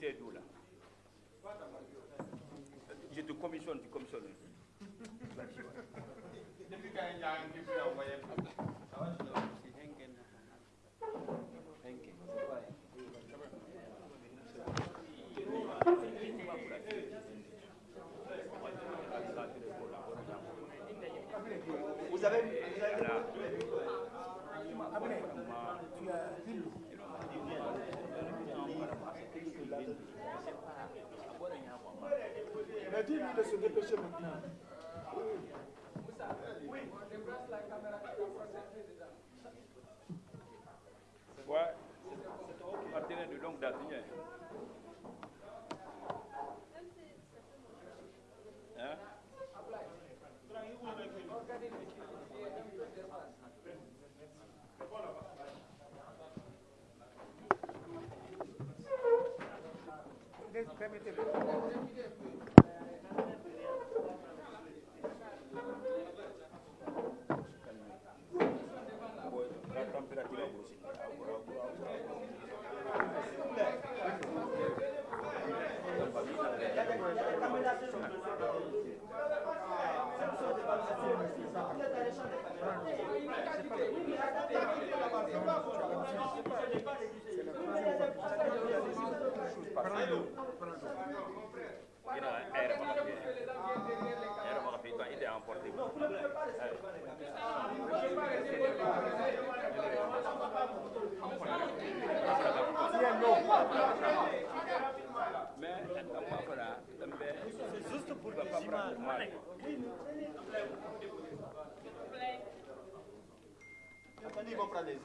d'eau là. Je te commissionne, tu commissionnes. Depuis quand il y a un qui peut envoyer Vous dépêcher maintenant. Ouais, c'est partenaire de longue date. Hein? La Ina era mga kapi. Era mga kapi. Ito, ito ang porte. Mais, apa fana, tambe, c'est juste pour ne pas prendre mal. Attendez, ils vont prendre les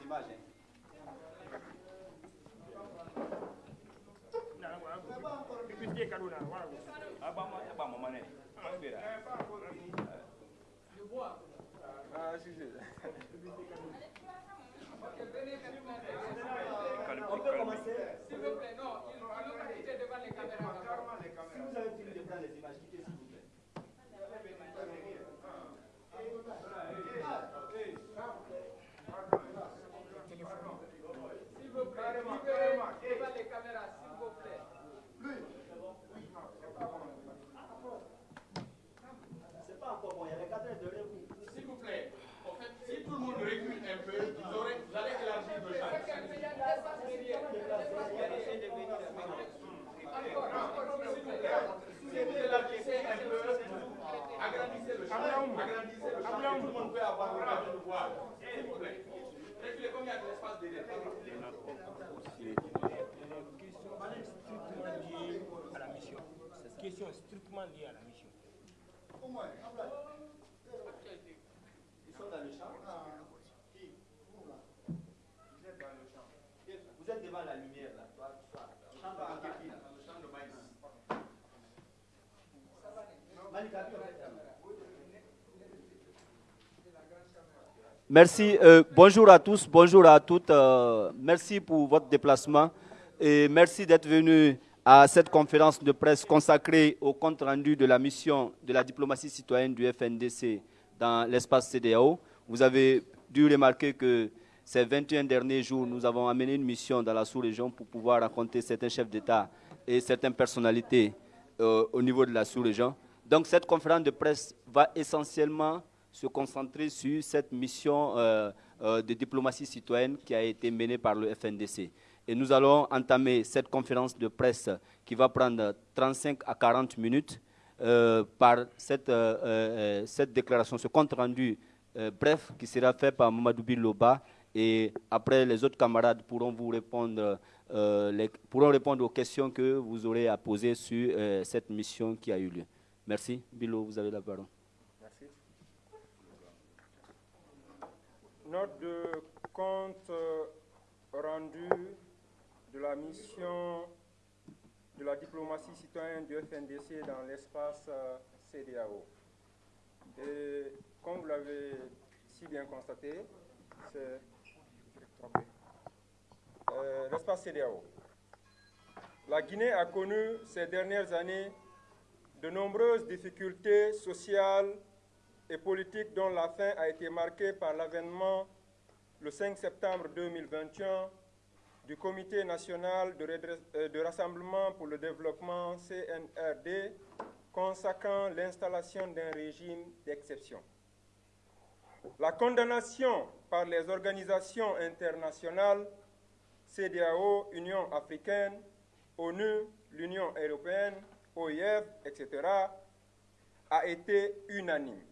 Caruna. Question strictement liée à la mission. Ils sont dans le champ. Qui Vous là. Vous êtes dans le champ. Vous êtes devant la lumière là. Toi, toi. Champ de Malikabi, là. Dans le champ de maïs. Malikabi, en fait, là. Merci. euh, bonjour à tous, bonjour à toutes. euh, merci pour votre déplacement et merci d'être venu à cette conférence de presse consacrée au compte rendu de la mission de la diplomatie citoyenne du FNDC dans l'espace CDAO. Vous avez dû remarquer que ces 21 derniers jours, nous avons amené une mission dans la sous-région pour pouvoir raconter certains chefs d'État et certaines personnalités euh, au niveau de la sous-région. Donc cette conférence de presse va essentiellement se concentrer sur cette mission euh, euh, de diplomatie citoyenne qui a été menée par le FNDC. Et nous allons entamer cette conférence de presse qui va prendre 35 à 40 minutes euh, par cette, cette déclaration, ce compte rendu euh, bref qui sera fait par Mamadou Biloba. Et après, les autres camarades pourront vous répondre, pourront répondre aux questions que vous aurez à poser sur cette mission qui a eu lieu. Merci. Bilo, vous avez la parole. Merci. Note de compte euh, rendu de la mission de la diplomatie citoyenne du FNDC dans l'espace euh, CDAO. Et comme vous l'avez si bien constaté, c'est euh, l'espace CDAO. La Guinée a connu ces dernières années de nombreuses difficultés sociales et politiques dont la fin a été marquée par l'avènement le 5 septembre 2021 du Comité national de, de rassemblement pour le développement CNRD consacrant l'installation d'un régime d'exception. La condamnation par les organisations internationales, CDAO, Union africaine, ONU, l'Union européenne, OIF, etc., a été unanime.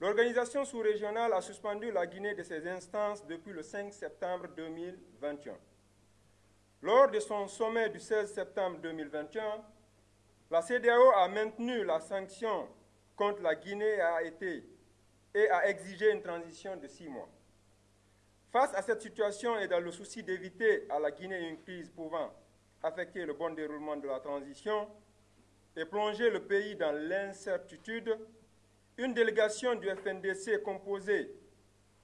L'organisation sous-régionale a suspendu la Guinée de ses instances depuis le 5 septembre 2021. Lors de son sommet du 16 septembre 2021, la CDAO a maintenu la sanction contre la Guinée a été, et a exigé une transition de six mois. Face à cette situation et dans le souci d'éviter à la Guinée une crise pouvant affecter le bon déroulement de la transition et plonger le pays dans l'incertitude, une délégation du FNDC composée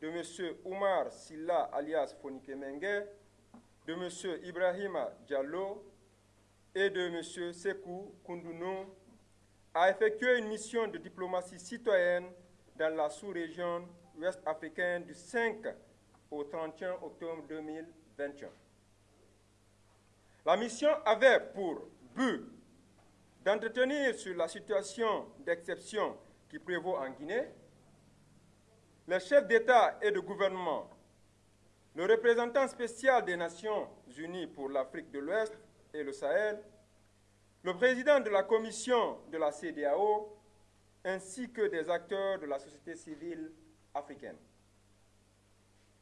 de M. Oumar Silla alias Fonike Mengue, de M. Ibrahima Diallo et de M. Sekou Koundounou a effectué une mission de diplomatie citoyenne dans la sous-région ouest africaine du 5 au 31 octobre 2021. La mission avait pour but d'entretenir sur la situation d'exception qui prévaut en Guinée, les chefs d'État et de gouvernement, le représentant spécial des Nations Unies pour l'Afrique de l'Ouest et le Sahel, le président de la commission de la CDAO, ainsi que des acteurs de la société civile africaine.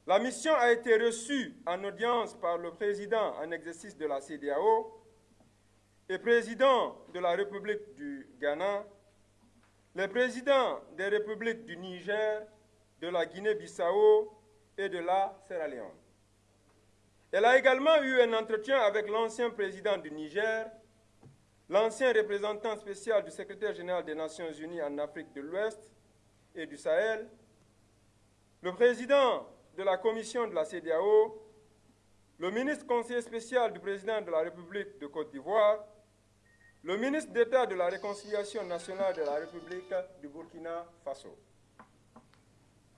La mission a été reçue en audience par le président en exercice de la CDAO et président de la République du Ghana, les présidents des républiques du Niger, de la Guinée-Bissau et de la Sierra Leone. Elle a également eu un entretien avec l'ancien président du Niger, l'ancien représentant spécial du secrétaire général des Nations Unies en Afrique de l'Ouest et du Sahel, le président de la commission de la CDAO, le ministre conseiller spécial du président de la République de Côte d'Ivoire, le ministre d'État de la Réconciliation nationale de la République du Burkina Faso.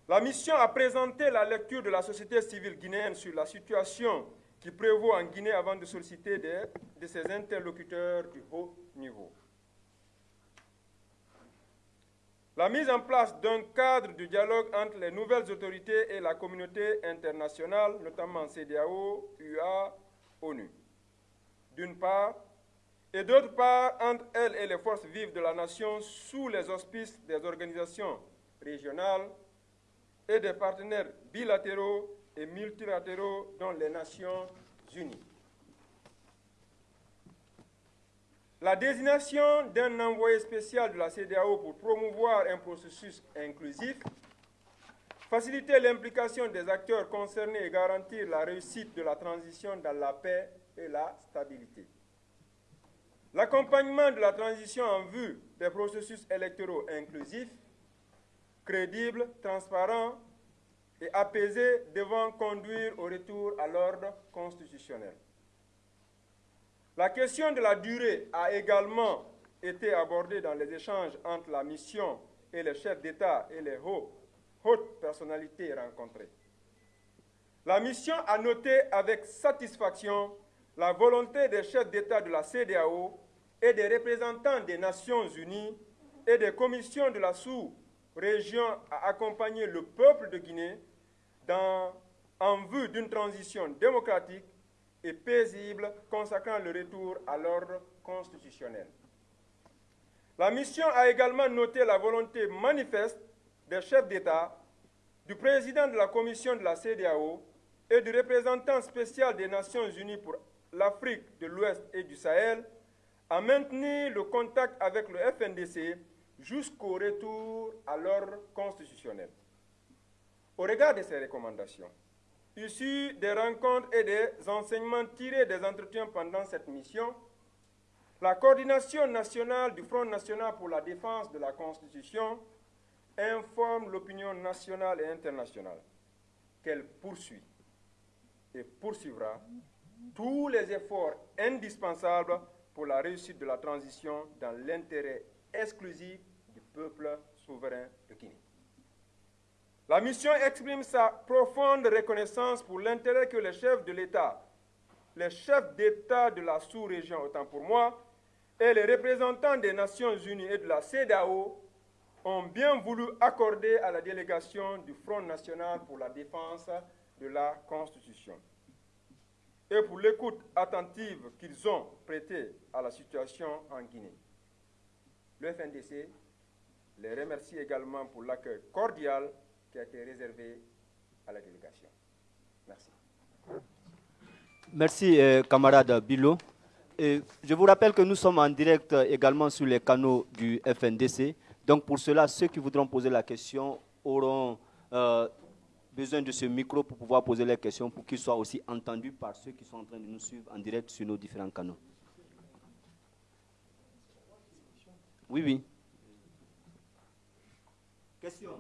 La mission a présenté la lecture de la société civile guinéenne sur la situation qui prévaut en Guinée avant de solliciter de ses interlocuteurs du haut niveau. La mise en place d'un cadre de dialogue entre les nouvelles autorités et la communauté internationale, notamment CDAO, UA, ONU. D'une part, et d'autre part entre elles et les forces vives de la nation sous les auspices des organisations régionales et des partenaires bilatéraux et multilatéraux dont les Nations Unies. La désignation d'un envoyé spécial de la CDAO pour promouvoir un processus inclusif, faciliter l'implication des acteurs concernés et garantir la réussite de la transition dans la paix et la stabilité. L'accompagnement de la transition en vue des processus électoraux inclusifs, crédibles, transparents et apaisés devant conduire au retour à l'ordre constitutionnel. La question de la durée a également été abordée dans les échanges entre la mission et les chefs d'État et les hautes personnalités rencontrées. La mission a noté avec satisfaction la volonté des chefs d'État de la CDAO et des représentants des Nations Unies et des commissions de la sous-région à accompagner le peuple de Guinée dans, en vue d'une transition démocratique et paisible consacrant le retour à l'ordre constitutionnel. La mission a également noté la volonté manifeste des chefs d'État, du président de la commission de la CDAO et du représentant spécial des Nations Unies pour l'Afrique de l'Ouest et du Sahel à maintenir le contact avec le FNDC jusqu'au retour à l'ordre constitutionnel. Au regard de ces recommandations, issues des rencontres et des enseignements tirés des entretiens pendant cette mission, la coordination nationale du Front national pour la défense de la Constitution informe l'opinion nationale et internationale qu'elle poursuit et poursuivra tous les efforts indispensables pour la réussite de la transition dans l'intérêt exclusif du peuple souverain de Guinée. La mission exprime sa profonde reconnaissance pour l'intérêt que les chefs de l'État les chefs d'État de la sous-région, autant pour moi, et les représentants des Nations Unies et de la CEDAO ont bien voulu accorder à la délégation du Front National pour la défense de la Constitution et pour l'écoute attentive qu'ils ont prêtée à la situation en Guinée. Le FNDC les remercie également pour l'accueil cordial qui a été réservé à la délégation. Merci. Merci, euh, camarade Bilo. Je vous rappelle que nous sommes en direct également sur les canaux du FNDC. Donc pour cela, ceux qui voudront poser la question auront euh, besoin de ce micro pour pouvoir poser les questions, pour qu'ils soient aussi entendus par ceux qui sont en train de nous suivre en direct sur nos différents canaux. Oui, oui. Question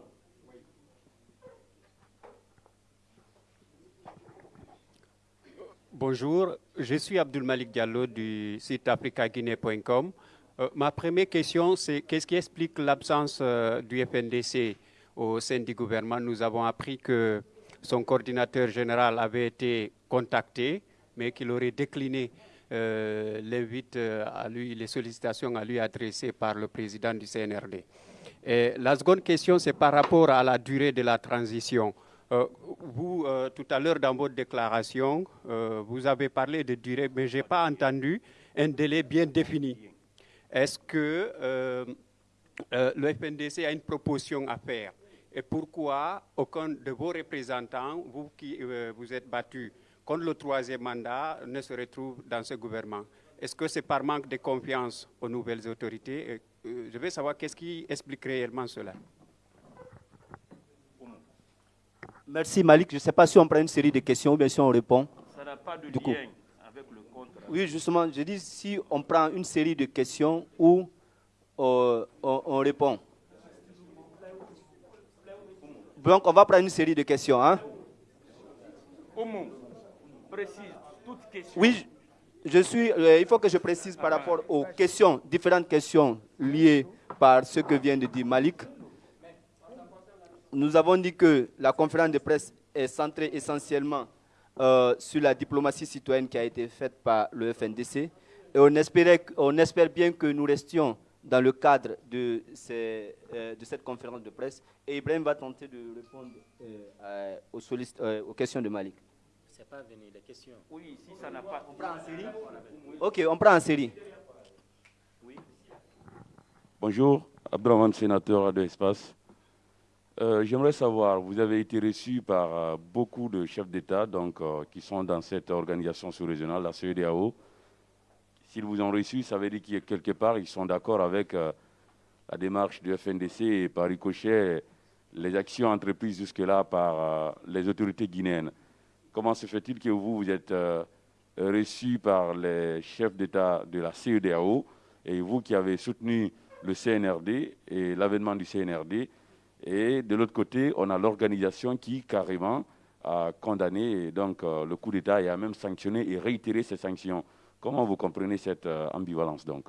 Bonjour, je suis Abdul Malik Diallo du site africaguinée.com. Euh, ma première question, c'est qu'est-ce qui explique l'absence euh, du FNDC au sein du gouvernement Nous avons appris que son coordinateur général avait été contacté, mais qu'il aurait décliné euh, les, à lui, les sollicitations à lui adressées par le président du CNRD. La seconde question, c'est par rapport à la durée de la transition. Euh, vous, euh, tout à l'heure, dans votre déclaration, euh, vous avez parlé de durée, mais je n'ai pas entendu un délai bien défini. Est-ce que le FNDC a une proposition à faire? Et pourquoi aucun de vos représentants, vous qui vous êtes battus contre le troisième mandat, ne se retrouve dans ce gouvernement? Est-ce que c'est par manque de confiance aux nouvelles autorités? Je veux savoir qu'est-ce qui explique réellement cela. Merci Malik. Je ne sais pas si on prend une série de questions ou bien si on répond. Ça n'a pas de lien avec le contrat. Oui, justement, je dis si on prend une série de questions ou euh, on, répond. Donc, on va prendre une série de questions. Hein? précise. Oui, je suis, euh, il faut que je précise par rapport aux questions, différentes questions liées par ce que vient de dire Malik nous avons dit que la conférence de presse est centrée essentiellement euh, sur la diplomatie citoyenne qui a été faite par le FNDC. Et on, espérait, on espère bien que nous restions dans le cadre de, ces, euh, de cette conférence de presse. Et Ibrahim va tenter de répondre euh, aux, aux, questions de Malik. C'est pas venu, les questions. Oui, si ça n'a pas... On prend en série Ok, on prend en série. Oui. Bonjour, Abdelrahman, sénateur de Espace. Euh, j'aimerais savoir, vous avez été reçu par euh, beaucoup de chefs d'État donc, euh, qui sont dans cette organisation sous-régionale, la CEDAO. S'ils vous ont reçu, ça veut dire que quelque part, ils sont d'accord avec la démarche du FNDC et par ricochet, les actions entreprises jusque-là par les autorités guinéennes. Comment se fait-il que vous, vous êtes reçu par les chefs d'État de la CEDAO et vous qui avez soutenu le CNRD et l'avènement du CNRD, et de l'autre côté, on a l'organisation qui carrément a condamné donc, euh, le coup d'État et a même sanctionné et réitéré ces sanctions. Comment vous comprenez cette euh, ambivalence donc?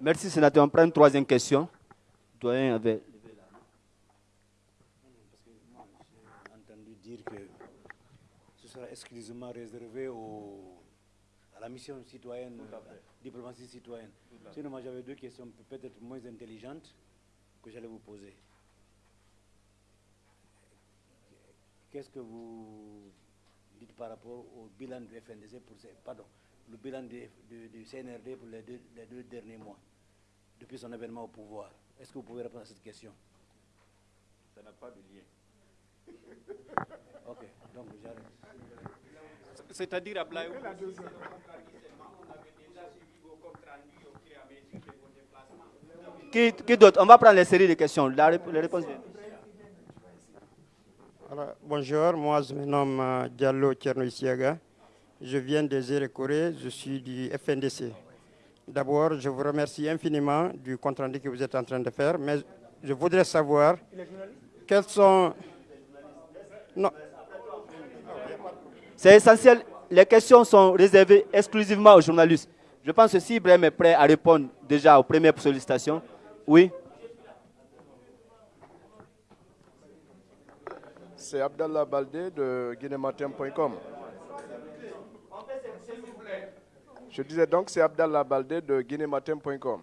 Merci sénateur. On prend une troisième question. Doyen avait Parce que moi, j'ai entendu dire que ce sera exclusivement réservé à la mission citoyenne, à la diplomatie citoyenne. Sinon, moi j'avais deux questions peut-être moins intelligentes que j'allais vous poser. Qu'est-ce que vous dites par rapport au bilan du FNDC pour ces, pardon, le bilan du, CNRD pour les deux, derniers mois, depuis son événement au pouvoir. Est-ce que vous pouvez répondre à cette question? Ça n'a pas de lien. ok, donc j'arrête. C'est-à-dire à Blaïou qui, qui d'autre? On va prendre les séries de questions. La, les réponses. Bonjour, moi je me nomme euh, Diallo Tcherno Je viens des îles Corée, je suis du FNDC. D'abord, je vous remercie infiniment du compte rendu que vous êtes en train de faire, mais je voudrais savoir quels sont... Non. C'est essentiel, les questions sont réservées exclusivement aux journalistes. Je pense que si Ibrahim est prêt à répondre déjà aux premières sollicitations, oui. c'est Abdallah Baldé de guinématin.com. Je disais donc, c'est Abdallah Baldé de guinématin.com.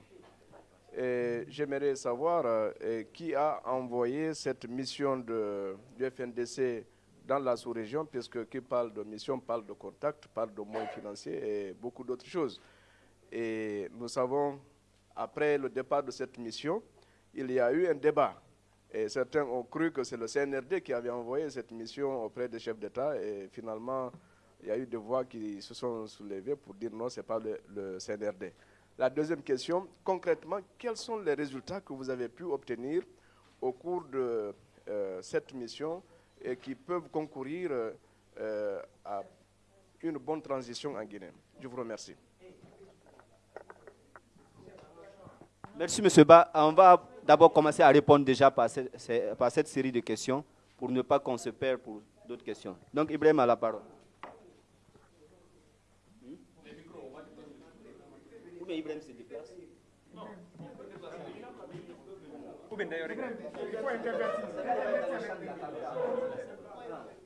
J'aimerais savoir euh, qui a envoyé cette mission du FNDC dans la sous-région, puisque qui parle de mission parle de contact, parle de moyens financiers et beaucoup d'autres choses. Et nous savons, après le départ de cette mission, il y a eu un débat. Et certains ont cru que c'est le CNRD qui avait envoyé cette mission auprès des chefs d'État. Et finalement, il y a eu des voix qui se sont soulevées pour dire non, ce n'est pas le, CNRD. La deuxième question, concrètement, quels sont les résultats que vous avez pu obtenir au cours de euh, cette mission et qui peuvent concourir euh, à une bonne transition en Guinée? Je vous remercie. Merci, M. Ba. On va d'abord commencer à répondre déjà par cette, par cette, série de questions pour ne pas qu'on se perde pour d'autres questions. Donc, Ibrahim a la parole. Ou bien Ibrahim se déplace Non. Ou bien d'ailleurs, il faut intervertir.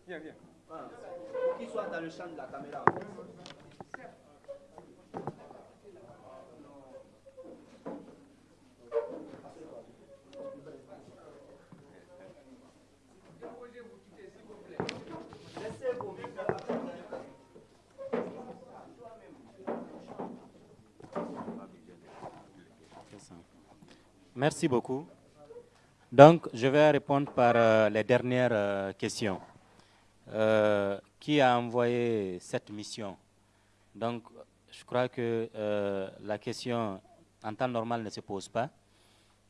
Viens, viens. Pour qu'il soit dans le champ de la caméra. Merci beaucoup. Donc, je vais répondre par euh, les dernières euh, questions. Euh, qui a envoyé cette mission? Donc, je crois que la question en temps normal ne se pose pas,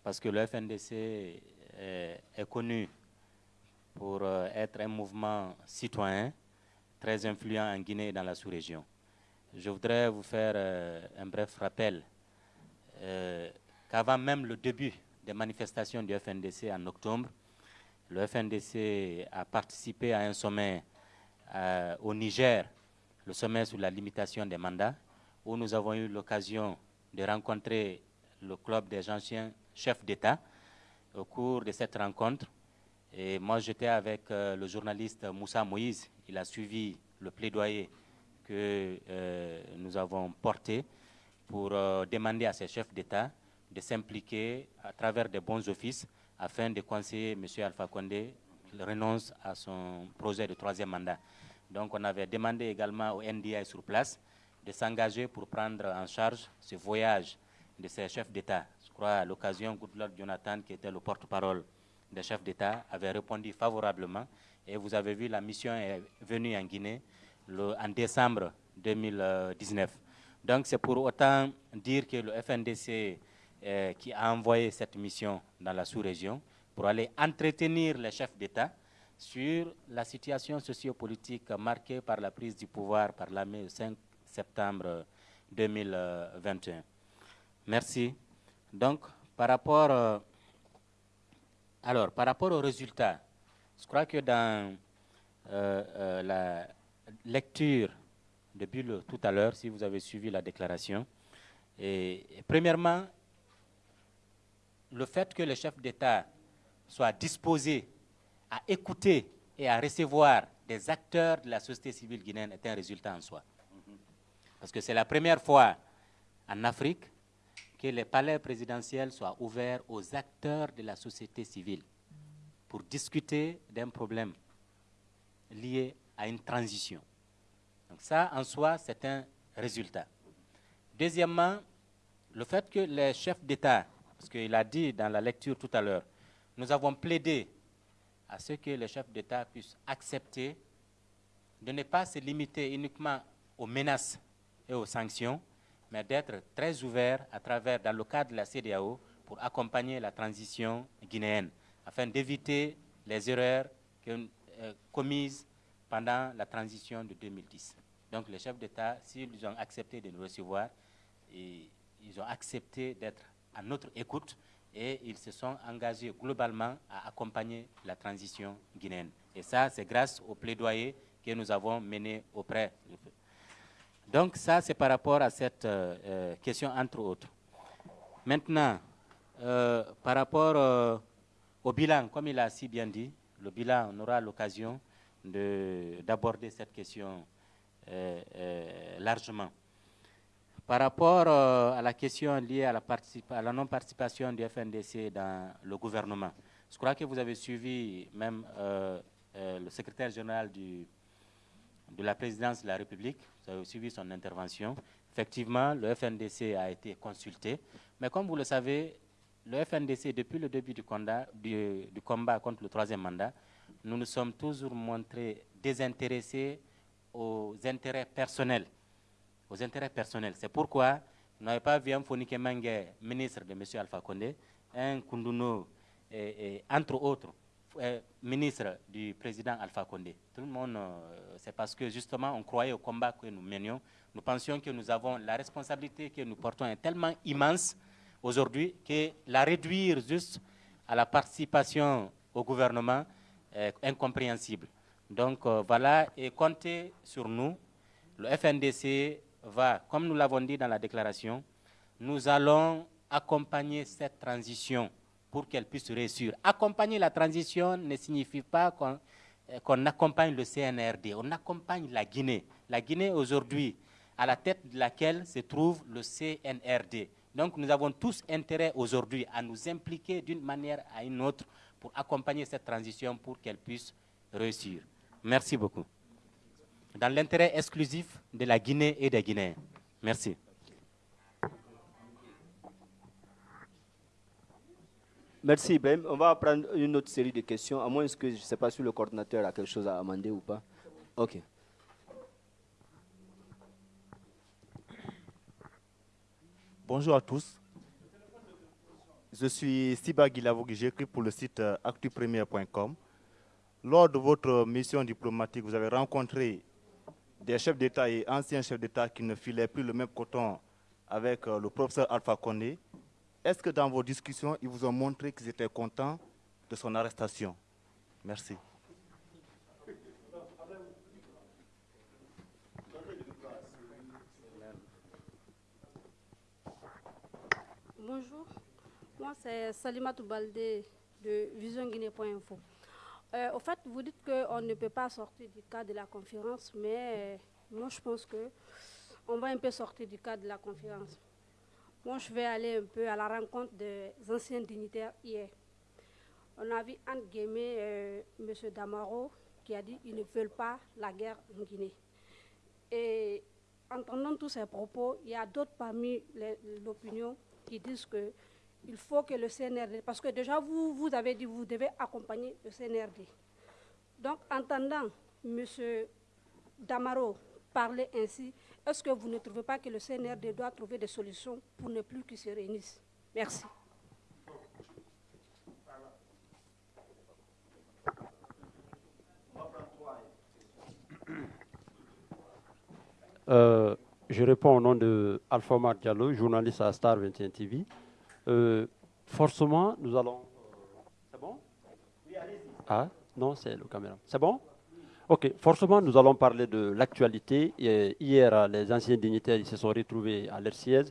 parce que le FNDC est, est connu pour être un mouvement citoyen très influent en Guinée et dans la sous-région. Je voudrais vous faire un bref rappel qu'avant même le début des manifestations du FNDC en octobre, le FNDC a participé à un sommet euh, au Niger, le sommet sur la limitation des mandats, où nous avons eu l'occasion de rencontrer le club des anciens chefs d'État au cours de cette rencontre. Et moi, j'étais avec euh, le journaliste Moussa Moïse. Il a suivi le plaidoyer que euh, nous avons porté pour demander à ces chefs d'État de s'impliquer à travers des bons offices afin de conseiller M. Alpha Condé renonce à son projet de troisième mandat. Donc on avait demandé également au NDI sur place de s'engager pour prendre en charge ce voyage de ces chefs d'État. Je crois à l'occasion, Goodluck Jonathan, qui était le porte-parole des chefs d'État, avait répondu favorablement. Et vous avez vu, la mission est venue en Guinée en décembre 2019. Donc c'est pour autant dire que le FNDC euh, qui a envoyé cette mission dans la sous-région pour aller entretenir les chefs d'État sur la situation sociopolitique marquée par la prise du pouvoir par l'armée le 5 septembre 2021. Merci. Donc, par rapport, euh, alors, par rapport aux résultats, je crois que dans euh, euh, la lecture de Bulle tout à l'heure, si vous avez suivi la déclaration, premièrement, le fait que le chef d'État soit disposé à écouter et à recevoir des acteurs de la société civile guinéenne est un résultat en soi. Parce que c'est la première fois en Afrique que les palais présidentiels soient ouverts aux acteurs de la société civile pour discuter d'un problème lié à une transition. Donc ça, en soi, c'est un résultat. Deuxièmement, le fait que les chefs d'État parce qu'il a dit dans la lecture tout à l'heure, nous avons plaidé à ce que les chefs d'État puissent accepter de ne pas se limiter uniquement aux menaces et aux sanctions, mais d'être très ouverts à travers, dans le cadre de la CDAO, pour accompagner la transition guinéenne, afin d'éviter les erreurs euh, commises pendant la transition de 2010. Donc les chefs d'État, s'ils ont accepté de nous recevoir, et ils ont accepté d'être à notre écoute et ils se sont engagés globalement à accompagner la transition guinéenne. Et ça, c'est grâce au plaidoyer que nous avons mené auprès. Donc ça, c'est par rapport à cette euh, euh, question, entre autres. Maintenant, euh, par rapport au bilan, comme il a si bien dit, le bilan, on aura l'occasion d'aborder cette question largement. Par rapport euh, à la question liée à la, la non-participation du FNDC dans le gouvernement, je crois que vous avez suivi même euh, euh, le secrétaire général de la présidence de la République, vous avez suivi son intervention. Effectivement, le FNDC a été consulté, mais comme vous le savez, le FNDC, depuis le début du combat contre le troisième mandat, nous nous sommes toujours montrés désintéressés aux intérêts personnels. Aux intérêts personnels. C'est pourquoi nous n'avons pas vu un Fonike Mange, ministre de M. Alpha Condé, un Kunduno, entre autres, euh, ministre du président Alpha Condé. Tout le monde, euh, c'est parce que justement, on croyait au combat que nous menions. Nous pensions que nous avons la responsabilité que nous portons est tellement immense aujourd'hui que la réduire juste à la participation au gouvernement est incompréhensible. Donc euh, voilà, et comptez sur nous. Le FNDC va, comme nous l'avons dit dans la déclaration, nous allons accompagner cette transition pour qu'elle puisse réussir. Accompagner la transition ne signifie pas qu'on euh, accompagne le CNRD, on accompagne la Guinée. La Guinée aujourd'hui, à la tête de laquelle se trouve le CNRD. Donc nous avons tous intérêt aujourd'hui à nous impliquer d'une manière à une autre pour accompagner cette transition pour qu'elle puisse réussir. Merci beaucoup. Dans l'intérêt exclusif de la Guinée et des Guinéens. Merci. Merci Ibrahim. On va prendre une autre série de questions, à moins que je ne sais pas si le coordinateur a quelque chose à amender ou pas. OK. Bonjour à tous. Je suis Siba Guilavogui, j'écris pour le site euh, actupremier.com. Lors de votre mission diplomatique, vous avez rencontré des chefs d'État et anciens chefs d'État qui ne filaient plus le même coton avec euh, le professeur Alpha Condé. Est-ce que dans vos discussions, ils vous ont montré qu'ils étaient contents de son arrestation? Merci. Bonjour, moi c'est Salima Toubalde de visionguinée.info. Euh, au fait, vous dites qu'on ne peut pas sortir du cadre de la conférence, mais euh, moi je pense qu'on va un peu sortir du cadre de la conférence. Moi je vais aller un peu à la rencontre des anciens dignitaires hier. On a vu entre guillemets euh, M. Damaro qui a dit qu'ils ne veulent pas la guerre en Guinée. Et entendant tous ces propos, il y a d'autres parmi l'opinion qui disent que il faut que le CNRD, parce que déjà vous, vous avez dit vous devez accompagner le CNRD. Donc, entendant M. Damaro parler ainsi, est-ce que vous ne trouvez pas que le CNRD doit trouver des solutions pour ne plus qu'il se réunisse Merci. Euh, je réponds au nom de Alpha Diallo, journaliste à Star 21 TV. Euh, forcément, nous allons. Euh, Ah, non, c'est le caméra. C'est bon? Ok, forcément, nous allons parler de l'actualité. Hier, les anciens dignitaires se sont retrouvés à leur siège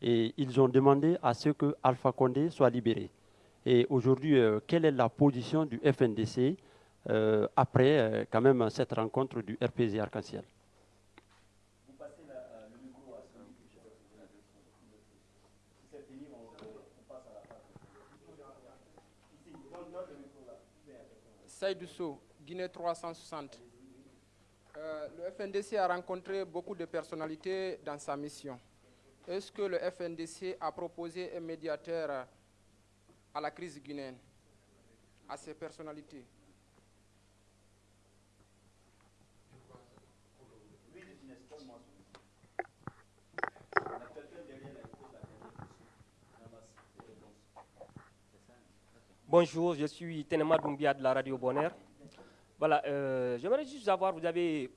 et ils ont demandé à ce que Alpha Condé soit libéré. Et aujourd'hui, quelle est la position du FNDC après quand même cette rencontre du RPG Arc-en-Ciel? Saïdousso, Guinée 360. Euh, le FNDC a rencontré beaucoup de personnalités dans sa mission. Est-ce que le FNDC a proposé un médiateur à la crise guinéenne, à ces personnalités? Bonjour, je suis Tenema Doumbia de la radio Bonheur. Voilà, euh, j'aimerais juste savoir, vous avez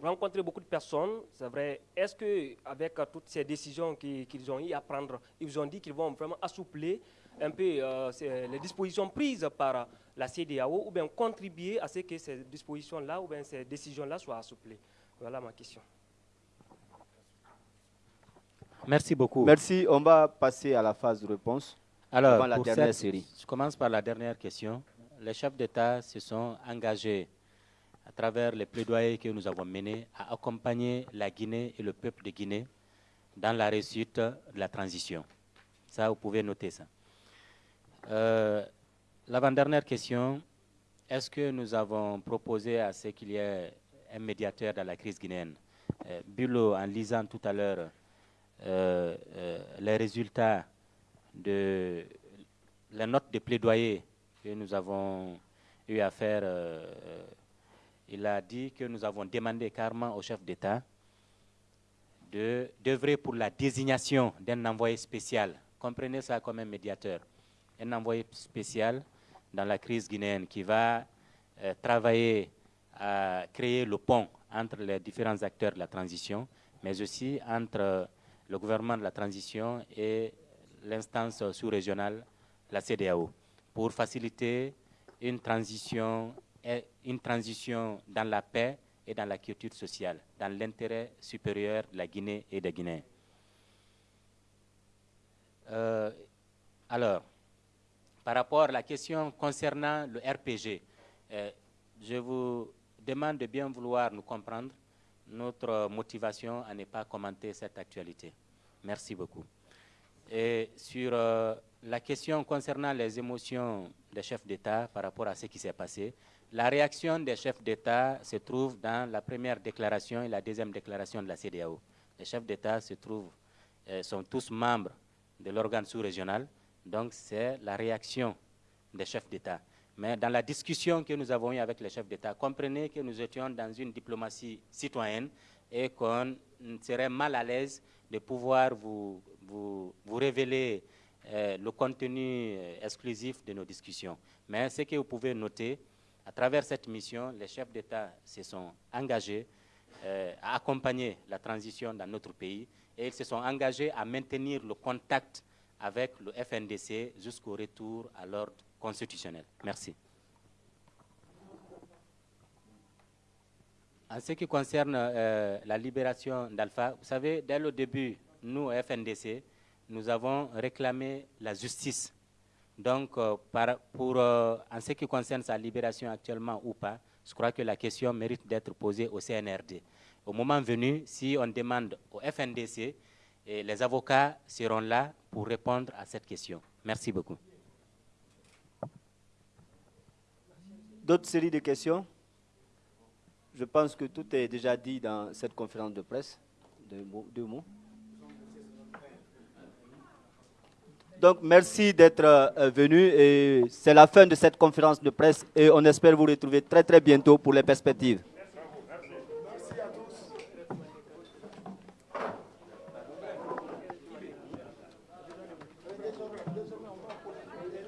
rencontré beaucoup de personnes, c'est vrai. Est-ce que avec toutes ces décisions qu'ils ont eu à prendre, ils vous ont dit qu'ils vont vraiment assouplir un peu euh, les dispositions prises par la CDAO ou bien contribuer à ce que ces dispositions-là ou bien ces décisions-là soient assouplies? Voilà ma question. Merci beaucoup. Merci. On va passer à la phase de réponse. Alors, la dernière série. Je commence par la dernière question. Les chefs d'État se sont engagés à travers les plaidoyers que nous avons menés à accompagner la Guinée et le peuple de Guinée dans la réussite de la transition. Ça, vous pouvez noter ça. Euh, l'avant-dernière question, est-ce que nous avons proposé à ce qu'il y ait un médiateur dans la crise guinéenne? Euh, Bulo, en lisant tout à l'heure euh, les résultats de la note de plaidoyer que nous avons eu à faire, il a dit que nous avons demandé carrément au chef d'État d'œuvrer pour la désignation d'un envoyé spécial. Comprenez ça comme un médiateur. Un envoyé spécial dans la crise guinéenne qui va euh, travailler à créer le pont entre les différents acteurs de la transition, mais aussi entre le gouvernement de la transition et l'instance sous-régionale, la CDAO, pour faciliter une transition, une transition dans la paix et dans la culture sociale, dans l'intérêt supérieur de la Guinée et des Guinéens. Euh, alors, par rapport à la question concernant le RPG, euh, je vous demande de bien vouloir nous comprendre notre motivation à ne pas commenter cette actualité. Merci beaucoup. Et sur euh, la question concernant les émotions des chefs d'État par rapport à ce qui s'est passé, la réaction des chefs d'État se trouve dans la première déclaration et la deuxième déclaration de la CDAO. Les chefs d'État se trouvent, euh, sont tous membres de l'organe sous-régional, donc c'est la réaction des chefs d'État. Mais dans la discussion que nous avons eue avec les chefs d'État, comprenez que nous étions dans une diplomatie citoyenne et qu'on serait mal à l'aise de pouvoir vous, vous, révéler euh, le contenu euh, exclusif de nos discussions. Mais ce que vous pouvez noter, à travers cette mission, les chefs d'État se sont engagés euh, à accompagner la transition dans notre pays et ils se sont engagés à maintenir le contact avec le FNDC jusqu'au retour à l'ordre constitutionnel. Merci. En ce qui concerne la libération d'Alpha, vous savez, dès le début, nous, FNDC, nous avons réclamé la justice donc, euh, pour, euh, en ce qui concerne sa libération actuellement ou pas, je crois que la question mérite d'être posée au CNRD. Au moment venu, si on demande au FNDC, les avocats seront là pour répondre à cette question. Merci beaucoup. D'autres séries de questions? Je pense que tout est déjà dit dans cette conférence de presse. Deux mots. Donc, merci d'être euh, venu. Et c'est la fin de cette conférence de presse et on espère vous retrouver très très bientôt pour les perspectives.